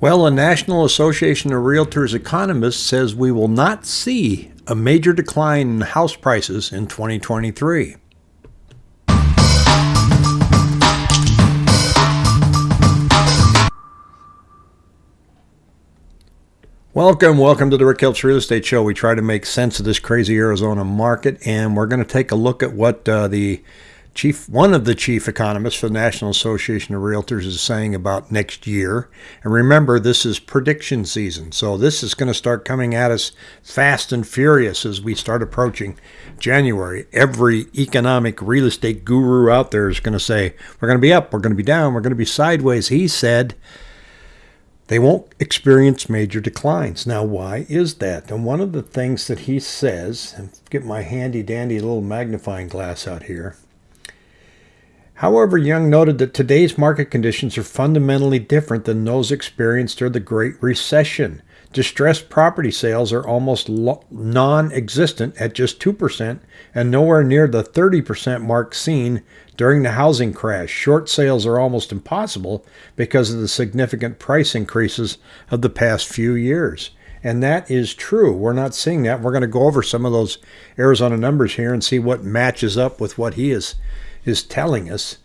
Well, the National Association of Realtors economists says we will not see a major decline in house prices in 2023. Welcome, welcome to the Rick Helps Real Estate Show. We try to make sense of this crazy Arizona market, and we're going to take a look at what uh, the chief, one of the chief economists for the National Association of Realtors is saying about next year. And remember, this is prediction season. So this is going to start coming at us fast and furious as we start approaching January. Every economic real estate guru out there is going to say, we're going to be up, we're going to be down, we're going to be sideways. He said, they won't experience major declines. Now, why is that? And one of the things that he says, and get my handy dandy little magnifying glass out here, However, Yun noted that today's market conditions are fundamentally different than those experienced during the Great Recession. Distressed property sales are almost non existent at just 2% and nowhere near the 30% mark seen during the housing crash. Short sales are almost impossible because of the significant price increases of the past few years. And that is true. We're not seeing that. We're going to go over some of those Arizona numbers here and see what matches up with what he is is telling us.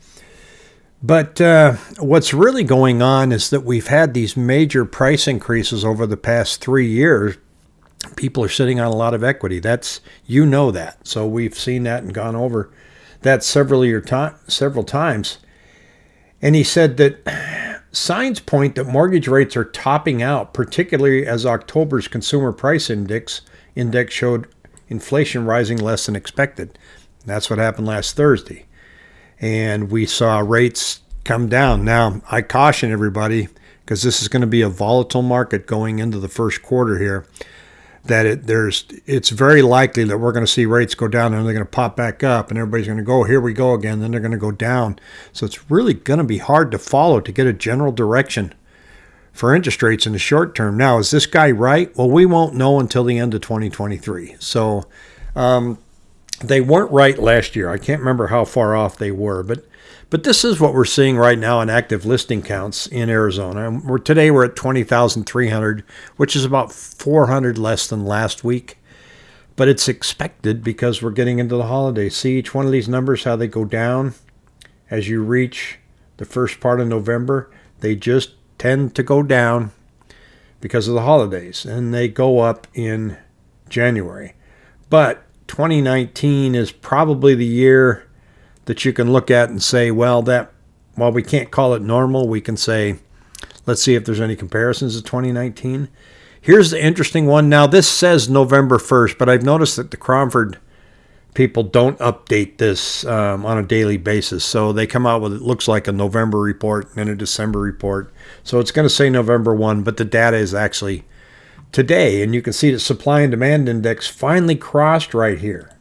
But uh, what's really going on is that we've had these major price increases over the past three years. People are sitting on a lot of equity. That's you know that. So we've seen that and gone over that several year time, several times. And he said that signs point that mortgage rates are topping out, particularly as October's consumer price index index showed inflation rising less than expected. That's what happened last Thursday and we saw rates come down. Now, I caution everybody because this is going to be a volatile market going into the first quarter here. That it, there's, it's very likely that we're going to see rates go down and they're going to pop back up, and everybody's going to go, here we go again. Then they're going to go down. So it's really going to be hard to follow to get a general direction for interest rates in the short term. Now, is this guy right? Well, we won't know until the end of 2023. So, um, they weren't right last year. I can't remember how far off they were, but but this is what we're seeing right now in active listing counts in Arizona. We're, today we're at 20,300, which is about 400 less than last week. But it's expected because we're getting into the holidays. See each one of these numbers, how they go down as you reach the first part of November. They just tend to go down because of the holidays, and they go up in January. But 2019 is probably the year that you can look at and say, well, that while we can't call it normal, we can say, let's see if there's any comparisons to 2019. Here's the interesting one. Now, this says November 1st, but I've noticed that the Cromford people don't update this um, on a daily basis. So they come out with it looks like a November report and a December report. So it's going to say November 1, but the data is actually today, and you can see the supply and demand index finally crossed right here.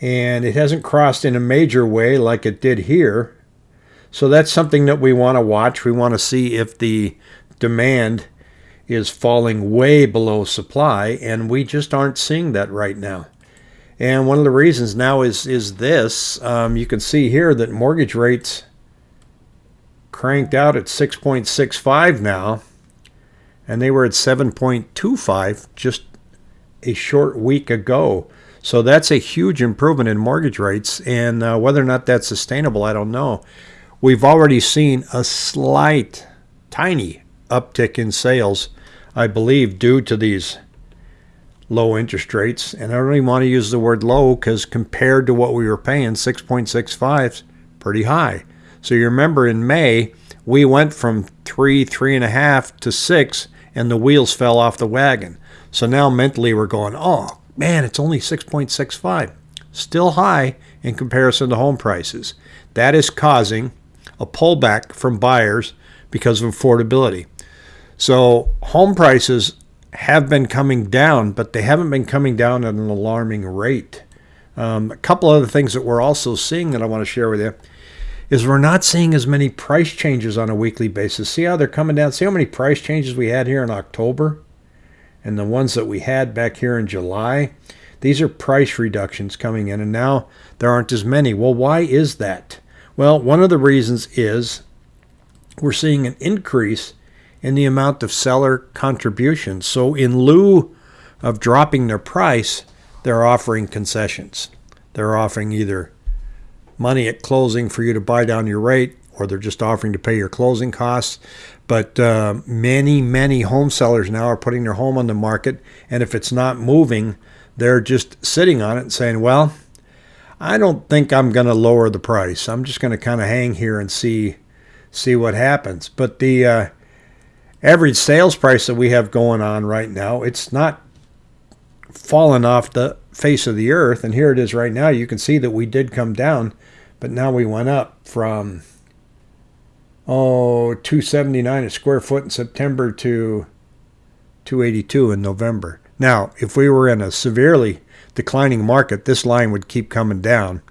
And it hasn't crossed in a major way like it did here. So that's something that we want to watch. We want to see if the demand is falling way below supply, and we just aren't seeing that right now. And one of the reasons now is is this. Um, you can see here that mortgage rates cranked out at 6.65 now and they were at 7.25 just a short week ago. So that's a huge improvement in mortgage rates, and uh, whether or not that's sustainable, I don't know. We've already seen a slight, tiny uptick in sales, I believe, due to these low interest rates. And I don't even want to use the word low because compared to what we were paying, 6.65 is pretty high. So you remember in May, we went from three, three and a half to six and the wheels fell off the wagon. So now mentally we're going, oh man, it's only 6.65. Still high in comparison to home prices. That is causing a pullback from buyers because of affordability. So home prices have been coming down, but they haven't been coming down at an alarming rate. Um, a couple other things that we're also seeing that I want to share with you is we're not seeing as many price changes on a weekly basis. See how they're coming down? See how many price changes we had here in October? And the ones that we had back here in July? These are price reductions coming in, and now there aren't as many. Well, why is that? Well, one of the reasons is we're seeing an increase in the amount of seller contributions. So, in lieu of dropping their price, they're offering concessions. They're offering either money at closing for you to buy down your rate, or they're just offering to pay your closing costs. But uh, many, many home sellers now are putting their home on the market, and if it's not moving, they're just sitting on it and saying, well, I don't think I'm going to lower the price. I'm just going to kind of hang here and see see what happens. But the uh, average sales price that we have going on right now, it's not fallen off the face of the earth. And here it is right now. You can see that we did come down, but now we went up from oh 279 a square foot in September to 282 in November. Now, if we were in a severely declining market, this line would keep coming down.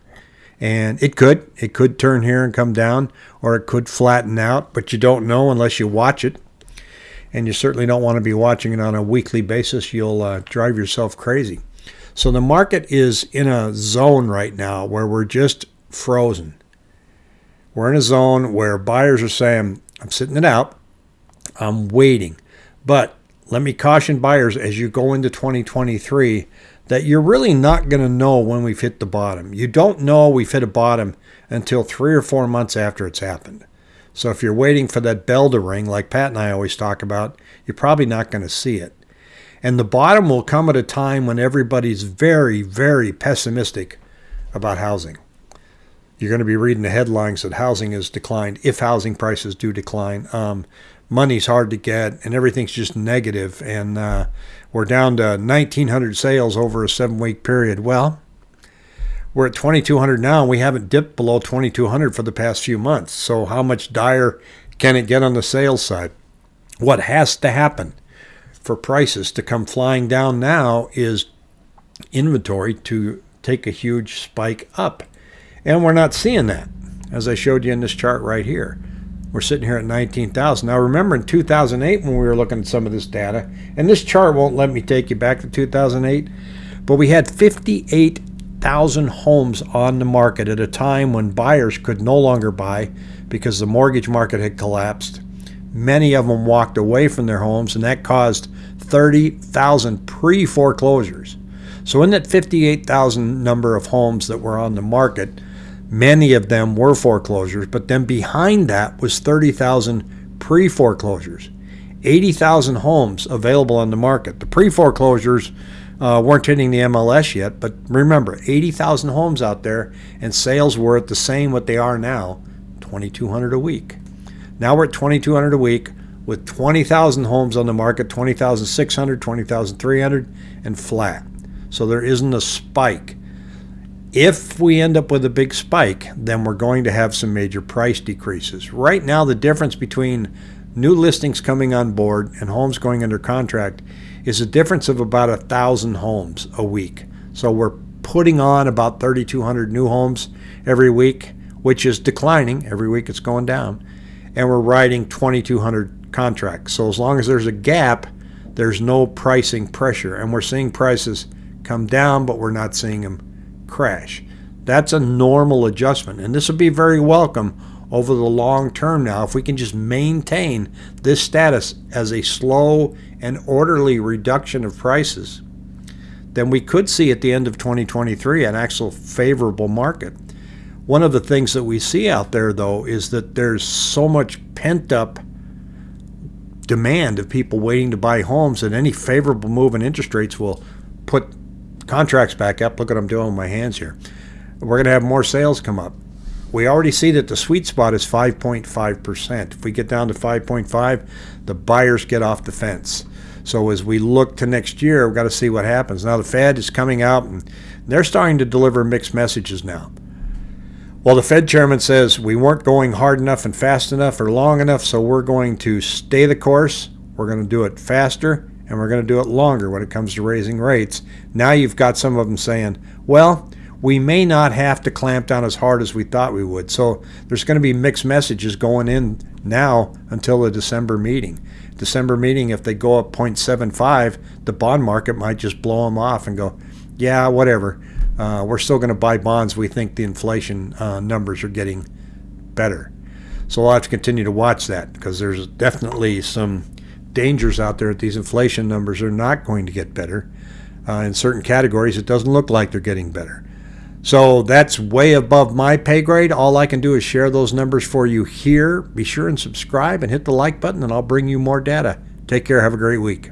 And it could. It could turn here and come down, or it could flatten out, but you don't know unless you watch it. And you certainly don't want to be watching it on a weekly basis. You'll uh, drive yourself crazy. So the market is in a zone right now where we're just frozen. We're in a zone where buyers are saying, I'm sitting it out, I'm waiting. But let me caution buyers as you go into 2023 that you're really not going to know when we've hit the bottom. You don't know we've hit a bottom until three or four months after it's happened. So if you're waiting for that bell to ring, like Pat and I always talk about, you're probably not going to see it. And the bottom will come at a time when everybody's very, very pessimistic about housing. You're going to be reading the headlines that housing has declined if housing prices do decline. Um, money's hard to get and everything's just negative and uh, we're down to 1900 sales over a seven week period well we're at 2200 now and we haven't dipped below 2200 for the past few months. So how much dire can it get on the sales side? What has to happen for prices to come flying down now is inventory to take a huge spike up. And we're not seeing that as i showed you in this chart right here. We're sitting here at 19,000. Now remember in 2008 when we were looking at some of this data, and this chart won't let me take you back to 2008, but we had 58,000 homes on the market at a time when buyers could no longer buy because the mortgage market had collapsed. Many of them walked away from their homes, and that caused 30,000 pre foreclosures. So, in that 58,000 number of homes that were on the market, Many of them were foreclosures, but then behind that was 30,000 pre foreclosures. 80,000 homes available on the market. The pre foreclosures uh, weren't hitting the MLS yet, but remember, 80,000 homes out there, and sales were at the same what they are now 2,200 a week. Now we're at 2,200 a week with 20,000 homes on the market 20,600, 20,300, and flat. So there isn't a spike if we end up with a big spike, then we're going to have some major price decreases. Right now, the difference between new listings coming on board and homes going under contract is a difference of about a thousand homes a week. So we're putting on about 3,200 new homes every week, which is declining. Every week it's going down. And we're writing 2,200 contracts. So as long as there's a gap, there's no pricing pressure. And we're seeing prices come down, but we're not seeing them crash. That's a normal adjustment, and this would be very welcome over the long term now if we can just maintain this status as a slow and orderly reduction of prices then we could see at the end of 2023 an actual favorable market one of the things that we see out there though is that there's so much pent up demand of people waiting to buy homes that any favorable move in interest rates will put contracts back up. Look what I'm doing with my hands here. We're going to have more sales come up. We already see that the sweet spot is 5.5%. If we get down to 5.5, the buyers get off the fence. So as we look to next year, we've got to see what happens. Now the Fed is coming out and they're starting to deliver mixed messages now. Well, the Fed chairman says we weren't going hard enough and fast enough or long enough, so we're going to stay the course. We're going to do it faster and we're going to do it longer when it comes to raising rates. Now you've got some of them saying, well, we may not have to clamp down as hard as we thought we would. So there's going to be mixed messages going in now until the December meeting. December meeting, if they go up 0.75, the bond market might just blow them off and go, yeah, whatever. Uh, we're still going to buy bonds. We think the inflation uh, numbers are getting better. So we'll have to continue to watch that because there's definitely some dangers out there that these inflation numbers are not going to get better. Uh, in certain categories, it doesn't look like they're getting better. So that's way above my pay grade. All I can do is share those numbers for you here. Be sure and subscribe and hit the like button, and I'll bring you more data. Take care. Have a great week.